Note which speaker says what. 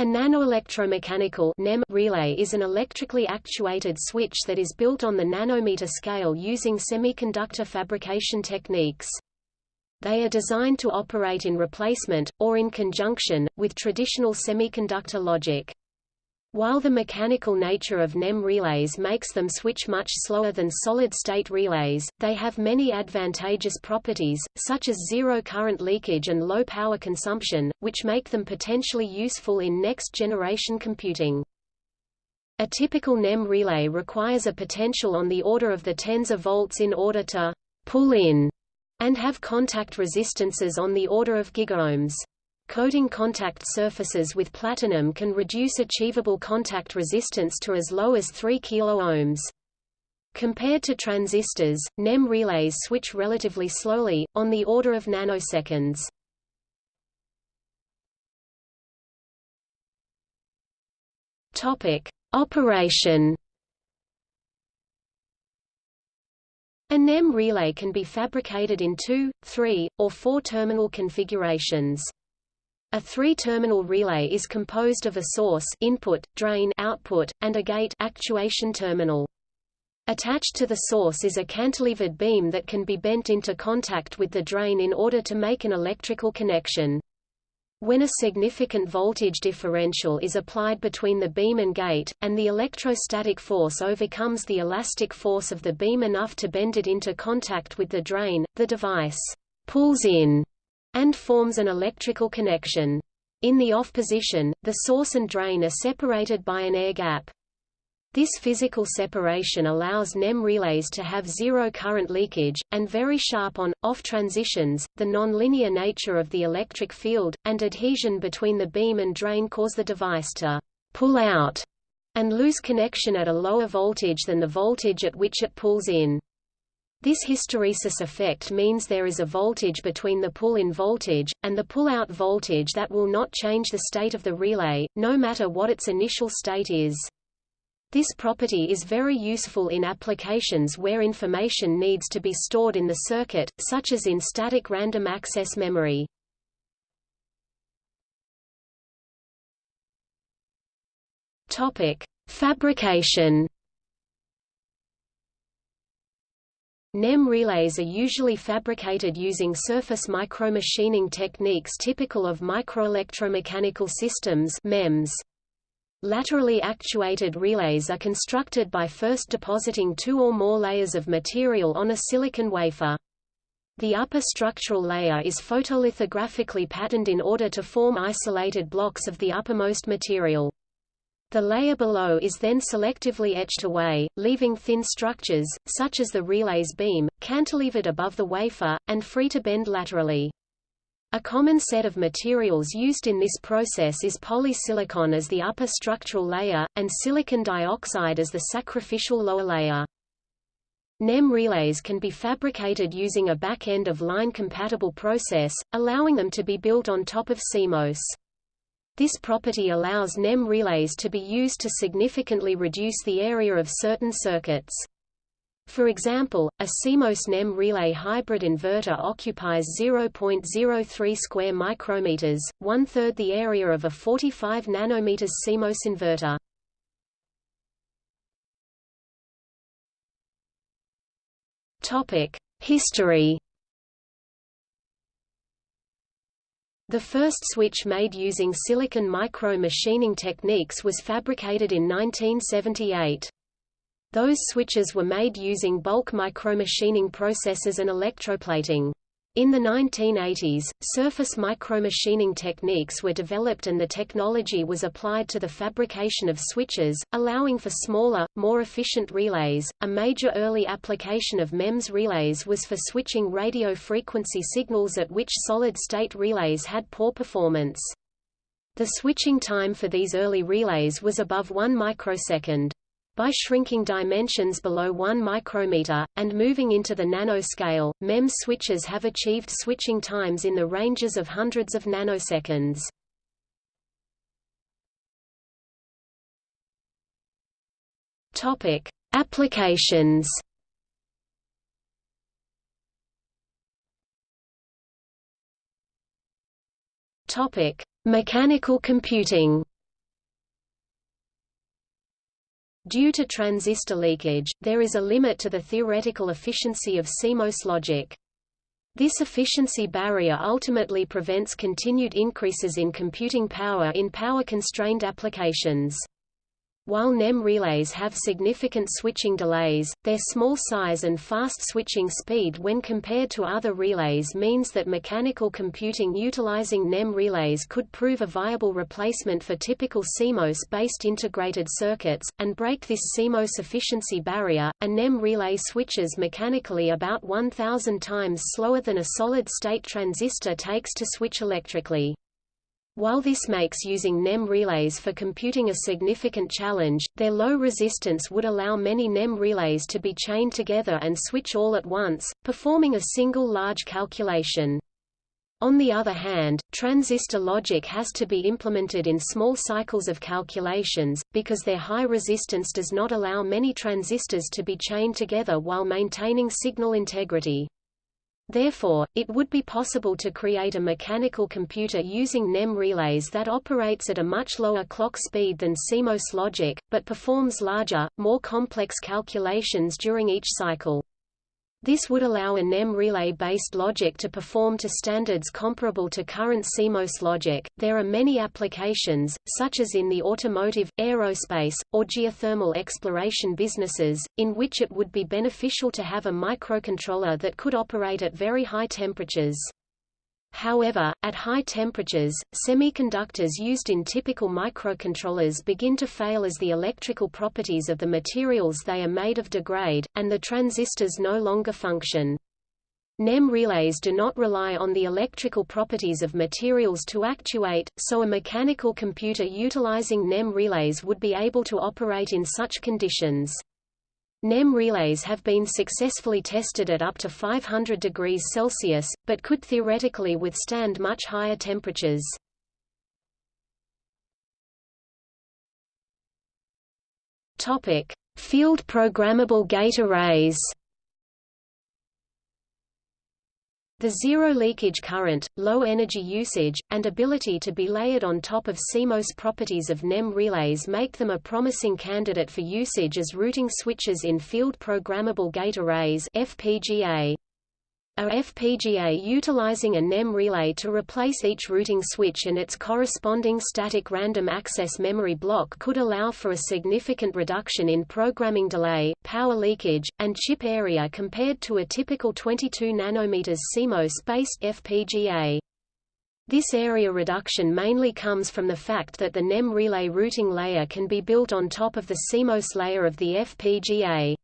Speaker 1: A nanoelectromechanical NEM relay is an electrically actuated switch that is built on the nanometer scale using semiconductor fabrication techniques. They are designed to operate in replacement, or in conjunction, with traditional semiconductor logic. While the mechanical nature of NEM relays makes them switch much slower than solid-state relays, they have many advantageous properties, such as zero current leakage and low power consumption, which make them potentially useful in next-generation computing. A typical NEM relay requires a potential on the order of the tens of volts in order to pull in and have contact resistances on the order of gigaohms. Coating contact surfaces with platinum can reduce achievable contact resistance to as low as 3 kΩ. Compared to transistors, NEM relays switch relatively slowly, on the order of nanoseconds. Topic: Operation. A NEM relay can be fabricated in two, three, or four terminal configurations. A three-terminal relay is composed of a source input, drain output, and a gate actuation terminal. Attached to the source is a cantilevered beam that can be bent into contact with the drain in order to make an electrical connection. When a significant voltage differential is applied between the beam and gate, and the electrostatic force overcomes the elastic force of the beam enough to bend it into contact with the drain, the device pulls in and forms an electrical connection. In the off position, the source and drain are separated by an air gap. This physical separation allows NEM relays to have zero current leakage, and very sharp on-off transitions. The nonlinear nature of the electric field, and adhesion between the beam and drain cause the device to pull out and lose connection at a lower voltage than the voltage at which it pulls in. This hysteresis effect means there is a voltage between the pull-in voltage, and the pull-out voltage that will not change the state of the relay, no matter what its initial state is. This property is very useful in applications where information needs to be stored in the circuit, such as in static random access memory. Topic: Fabrication NEM relays are usually fabricated using surface micromachining techniques typical of microelectromechanical systems MEMS. Laterally actuated relays are constructed by first depositing two or more layers of material on a silicon wafer. The upper structural layer is photolithographically patterned in order to form isolated blocks of the uppermost material. The layer below is then selectively etched away, leaving thin structures, such as the relay's beam, cantilevered above the wafer, and free to bend laterally. A common set of materials used in this process is polysilicon as the upper structural layer, and silicon dioxide as the sacrificial lower layer. NEM relays can be fabricated using a back-end of line-compatible process, allowing them to be built on top of CMOS. This property allows NEM relays to be used to significantly reduce the area of certain circuits. For example, a CMOS NEM relay hybrid inverter occupies 0.03 square micrometers, one-third the area of a 45 nanometers CMOS inverter. Topic: History The first switch made using silicon micro-machining techniques was fabricated in 1978. Those switches were made using bulk micromachining processes and electroplating. In the 1980s, surface micromachining techniques were developed and the technology was applied to the fabrication of switches, allowing for smaller, more efficient relays. A major early application of MEMS relays was for switching radio frequency signals at which solid-state relays had poor performance. The switching time for these early relays was above 1 microsecond. By shrinking dimensions below 1 micrometer, and moving into the nanoscale, MEMS switches have achieved switching times in the ranges of hundreds of nanoseconds. Topic: Applications. Topic: Mechanical computing. Due to transistor leakage, there is a limit to the theoretical efficiency of CMOS logic. This efficiency barrier ultimately prevents continued increases in computing power in power-constrained applications. While NEM relays have significant switching delays, their small size and fast switching speed when compared to other relays means that mechanical computing utilizing NEM relays could prove a viable replacement for typical CMOS-based integrated circuits, and break this CMOS efficiency barrier. A NEM relay switches mechanically about 1,000 times slower than a solid-state transistor takes to switch electrically. While this makes using NEM relays for computing a significant challenge, their low resistance would allow many NEM relays to be chained together and switch all at once, performing a single large calculation. On the other hand, transistor logic has to be implemented in small cycles of calculations, because their high resistance does not allow many transistors to be chained together while maintaining signal integrity. Therefore, it would be possible to create a mechanical computer using NEM relays that operates at a much lower clock speed than CMOS logic, but performs larger, more complex calculations during each cycle. This would allow a NEM relay-based logic to perform to standards comparable to current CMOS logic. There are many applications, such as in the automotive, aerospace, or geothermal exploration businesses, in which it would be beneficial to have a microcontroller that could operate at very high temperatures. However, at high temperatures, semiconductors used in typical microcontrollers begin to fail as the electrical properties of the materials they are made of degrade, and the transistors no longer function. NEM relays do not rely on the electrical properties of materials to actuate, so a mechanical computer utilizing NEM relays would be able to operate in such conditions. NEM relays have been successfully tested at up to 500 degrees Celsius, but could theoretically withstand much higher temperatures. Topic: Field programmable gate arrays. The zero leakage current, low energy usage, and ability to be layered on top of CMOS properties of NEM relays make them a promising candidate for usage as routing switches in field programmable gate arrays FPGA. A FPGA utilizing a NEM relay to replace each routing switch and its corresponding static random access memory block could allow for a significant reduction in programming delay, power leakage, and chip area compared to a typical 22 nm CMOS-based FPGA. This area reduction mainly comes from the fact that the NEM relay routing layer can be built on top of the CMOS layer of the FPGA.